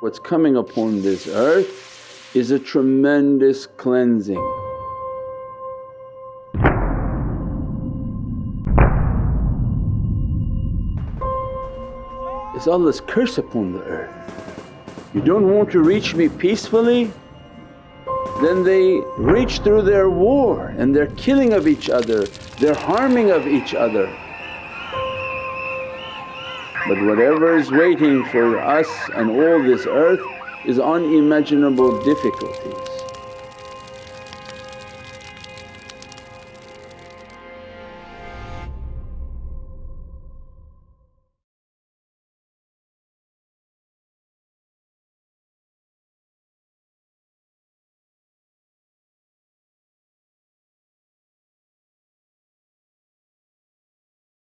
What's coming upon this earth is a tremendous cleansing. It's Allah's curse upon the earth. You don't want to reach me peacefully? Then they reach through their war and their killing of each other, their harming of each other. But whatever is waiting for us and all this earth is unimaginable difficulties.